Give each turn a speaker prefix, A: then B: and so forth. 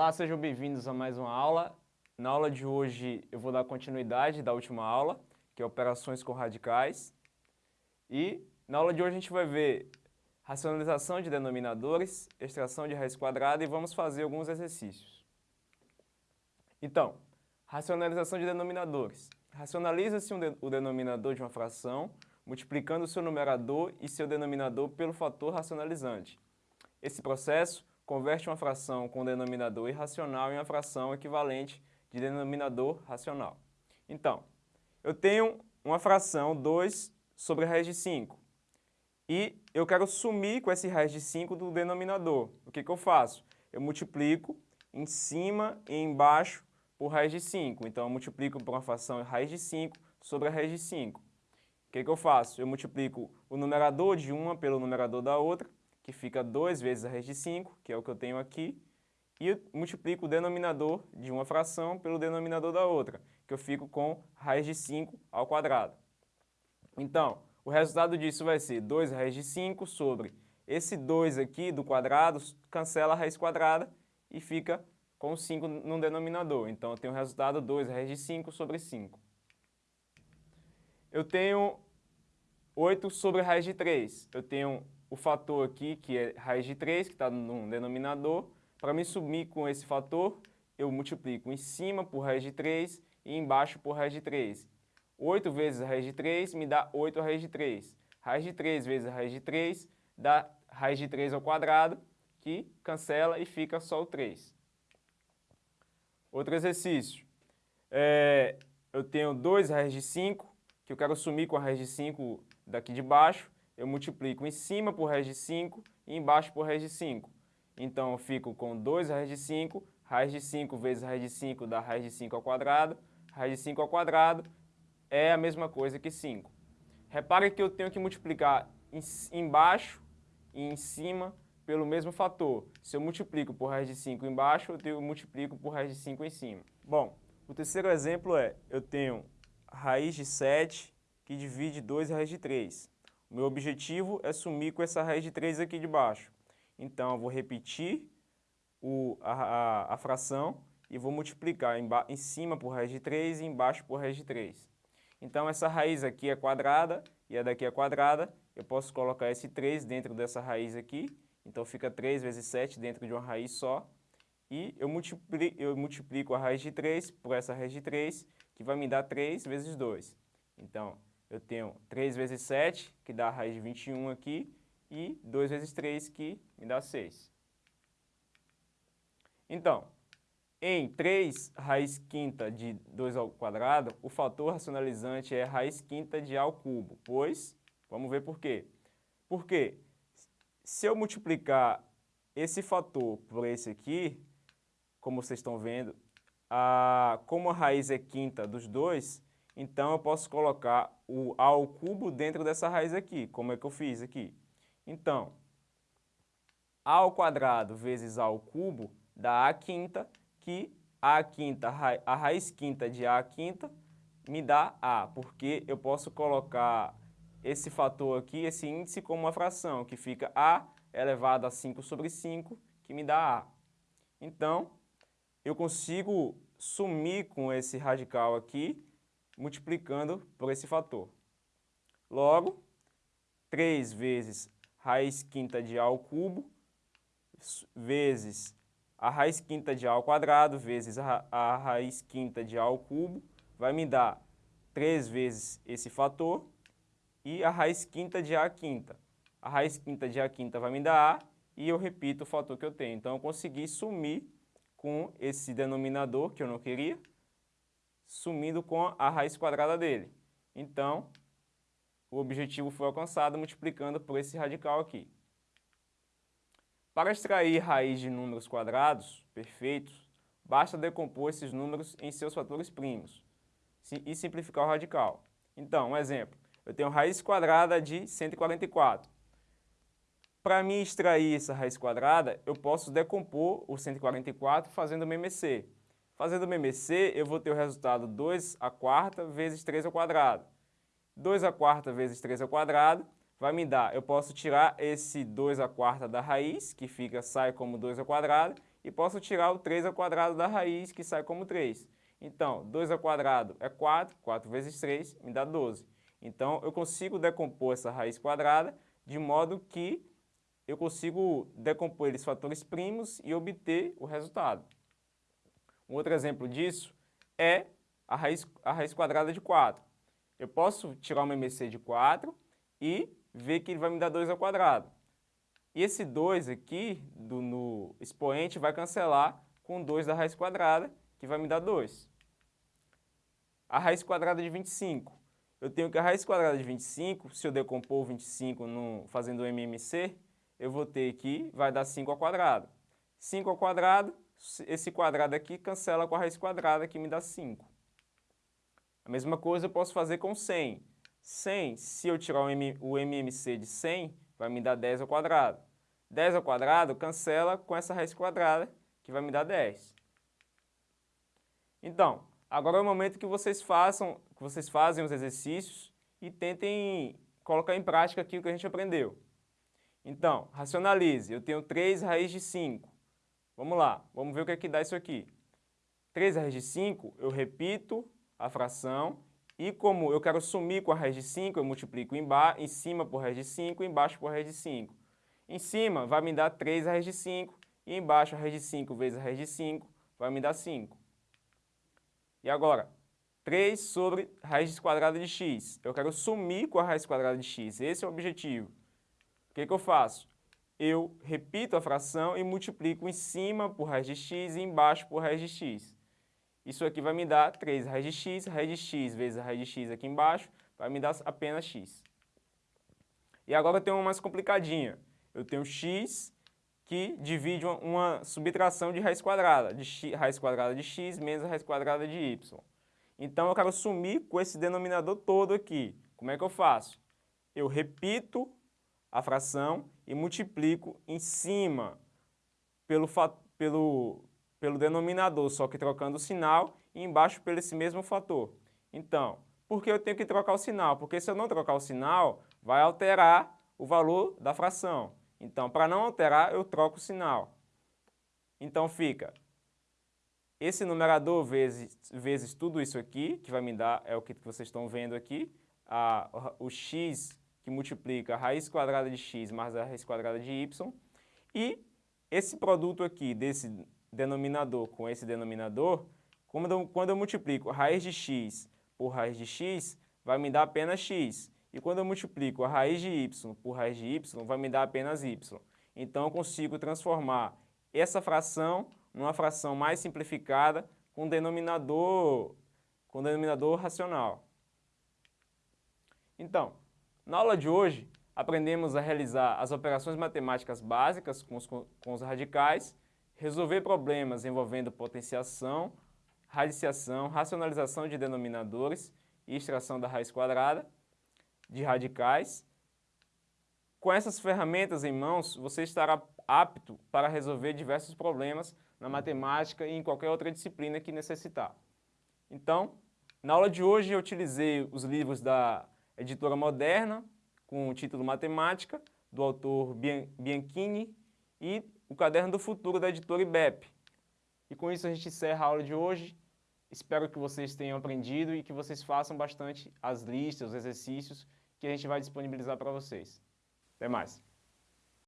A: Olá, sejam bem-vindos a mais uma aula. Na aula de hoje eu vou dar continuidade da última aula, que é operações com radicais. E na aula de hoje a gente vai ver racionalização de denominadores, extração de raiz quadrada e vamos fazer alguns exercícios. Então, racionalização de denominadores. Racionaliza-se um de, o denominador de uma fração multiplicando seu numerador e seu denominador pelo fator racionalizante. Esse processo converte uma fração com denominador irracional em uma fração equivalente de denominador racional. Então, eu tenho uma fração 2 sobre raiz de 5 e eu quero sumir com esse raiz de 5 do denominador. O que, que eu faço? Eu multiplico em cima e embaixo por raiz de 5. Então, eu multiplico por uma fração raiz de 5 sobre a raiz de 5. O que, que eu faço? Eu multiplico o numerador de uma pelo numerador da outra que fica 2 vezes a raiz de 5, que é o que eu tenho aqui, e multiplico o denominador de uma fração pelo denominador da outra, que eu fico com raiz de 5 ao quadrado. Então, o resultado disso vai ser 2 raiz de 5 sobre esse 2 aqui do quadrado, cancela a raiz quadrada e fica com 5 no denominador. Então, eu tenho o resultado 2 raiz de 5 sobre 5. Eu tenho 8 sobre raiz de 3. Eu tenho o fator aqui, que é raiz de 3, que está no denominador. Para me sumir com esse fator, eu multiplico em cima por raiz de 3 e embaixo por raiz de 3. 8 vezes raiz de 3 me dá 8 raiz de 3. Raiz de 3 vezes raiz de 3 dá raiz de 3 ao quadrado, que cancela e fica só o 3. Outro exercício. É, eu tenho 2 raiz de 5, que eu quero sumir com a raiz de 5 daqui de baixo eu multiplico em cima por raiz de 5 e embaixo por raiz de 5. Então, eu fico com 2 raiz de 5, raiz de 5 vezes raiz de 5 dá raiz de 5 ao quadrado, raiz de 5 ao quadrado é a mesma coisa que 5. Repare que eu tenho que multiplicar embaixo e em cima pelo mesmo fator. Se eu multiplico por raiz de 5 embaixo, eu multiplico por raiz de 5 em cima. Bom, o terceiro exemplo é, eu tenho raiz de 7 que divide 2 raiz de 3. Meu objetivo é sumir com essa raiz de 3 aqui de baixo. Então, eu vou repetir o, a, a, a, fração e vou multiplicar em, em cima por raiz de 3 e embaixo por raiz de 3. Então, essa raiz aqui é quadrada e a daqui é quadrada. Eu posso colocar esse 3 dentro dessa raiz aqui. Então, fica 3 vezes 7 dentro de uma raiz só. E eu multiplico, eu multiplico a raiz de 3 por essa raiz de 3, que vai me dar 3 vezes 2. Então, eu tenho 3 vezes 7, que dá a raiz de 21 aqui, e 2 vezes 3, que me dá 6. Então, em 3 raiz quinta de 2 ao quadrado, o fator racionalizante é raiz quinta de A ao cubo, pois, vamos ver por quê. Porque se eu multiplicar esse fator por esse aqui, como vocês estão vendo, a, como a raiz é quinta dos dois, então, eu posso colocar o a ao cubo dentro dessa raiz aqui, como é que eu fiz aqui. Então, a ao quadrado vezes a ao cubo dá a quinta, que a quinta, a raiz quinta de a quinta me dá a, porque eu posso colocar esse fator aqui, esse índice, como uma fração, que fica a elevado a 5 sobre 5, que me dá a. Então, eu consigo sumir com esse radical aqui multiplicando por esse fator. Logo, 3 vezes raiz quinta de A ao cubo, vezes a raiz quinta de A ao quadrado, vezes a, raiz quinta de A ao cubo, vai me dar 3 vezes esse fator, e a raiz quinta de A quinta. A raiz quinta de A quinta vai me dar A, e eu repito o fator que eu tenho. Então, eu consegui sumir com esse denominador que eu não queria, sumindo com a raiz quadrada dele. Então, o objetivo foi alcançado multiplicando por esse radical aqui. Para extrair raiz de números quadrados perfeitos, basta decompor esses números em seus fatores primos e simplificar o radical. Então, um exemplo, eu tenho raiz quadrada de 144. Para mim extrair essa raiz quadrada, eu posso decompor o 144 fazendo o MMC. Fazendo o MMC, eu vou ter o resultado 2 a quarta vezes 3 ao quadrado. 2 a quarta vezes 3 ao quadrado vai me dar, eu posso tirar esse 2 a quarta da raiz, que fica, sai como 2 ao quadrado, e posso tirar o 3 ao quadrado da raiz, que sai como 3. Então, 2 ao quadrado é 4, 4 vezes 3 me dá 12. Então, eu consigo decompor essa raiz quadrada de modo que eu consigo decompor eles fatores primos e obter o resultado. Um outro exemplo disso é a raiz, a raiz quadrada de 4. Eu posso tirar uma MC de 4 e ver que ele vai me dar 2 ao quadrado. E esse 2 aqui, do, no expoente, vai cancelar com 2 da raiz quadrada, que vai me dar 2. A raiz quadrada de 25. Eu tenho que a raiz quadrada de 25, se eu decompor 25 no, fazendo o MMC, eu vou ter que vai dar 5 ao quadrado. 5 ao quadrado, esse quadrado aqui cancela com a raiz quadrada, que me dá 5. A mesma coisa eu posso fazer com 100. 100, se eu tirar o, MMC de 100, vai me dar 10 ao quadrado. 10 ao quadrado cancela com essa raiz quadrada, que vai me dar 10. Então, agora é o momento que vocês façam, que vocês fazem os exercícios e tentem colocar em prática aquilo que a gente aprendeu. Então, racionalize. Eu tenho 3 raiz de 5. Vamos lá, vamos ver o que é que dá isso aqui. 3 raiz de 5, eu repito a fração e como eu quero sumir com a raiz de 5, eu multiplico em, em cima por raiz de 5 e embaixo por raiz de 5. Em cima vai me dar 3 raiz de 5 e embaixo a raiz de 5 vezes a raiz de 5 vai me dar 5. E agora, 3 sobre raiz quadrada de x. Eu quero sumir com a raiz quadrada de x, esse é o objetivo. O que, que eu faço? Eu repito a fração e multiplico em cima por raiz de x e embaixo por raiz de x. Isso aqui vai me dar 3 raiz de x, raiz de x vezes raiz de x aqui embaixo, vai me dar apenas x. E agora eu tenho uma mais complicadinha. Eu tenho x que divide uma, uma subtração de raiz quadrada, de x, raiz quadrada de x menos raiz quadrada de y. Então eu quero sumir com esse denominador todo aqui. Como é que eu faço? Eu repito a fração e multiplico em cima pelo, pelo, pelo denominador, só que trocando o sinal, e embaixo pelo esse mesmo fator. Então, por que eu tenho que trocar o sinal? Porque se eu não trocar o sinal, vai alterar o valor da fração. Então, para não alterar, eu troco o sinal. Então fica esse numerador vezes, vezes tudo isso aqui, que vai me dar, é o que vocês estão vendo aqui, a, o x que multiplica a raiz quadrada de x mais a raiz quadrada de y, e esse produto aqui desse denominador com esse denominador, quando eu, quando eu multiplico a raiz de x por raiz de x, vai me dar apenas x. E quando eu multiplico a raiz de y por raiz de y, vai me dar apenas y. Então eu consigo transformar essa fração numa fração mais simplificada com denominador, com denominador racional. Então, na aula de hoje, aprendemos a realizar as operações matemáticas básicas com os, com os radicais resolver problemas envolvendo potenciação, radiciação, racionalização de denominadores e extração da raiz quadrada de radicais. Com essas ferramentas em mãos, você estará apto para resolver diversos problemas na matemática e em qualquer outra disciplina que necessitar. Então, na aula de hoje eu utilizei os livros da editora Moderna, com o título Matemática, do autor Bianchini, e o Caderno do Futuro da editora IBEP. E com isso a gente encerra a aula de hoje. Espero que vocês tenham aprendido e que vocês façam bastante as listas, os exercícios que a gente vai disponibilizar para vocês. Até mais!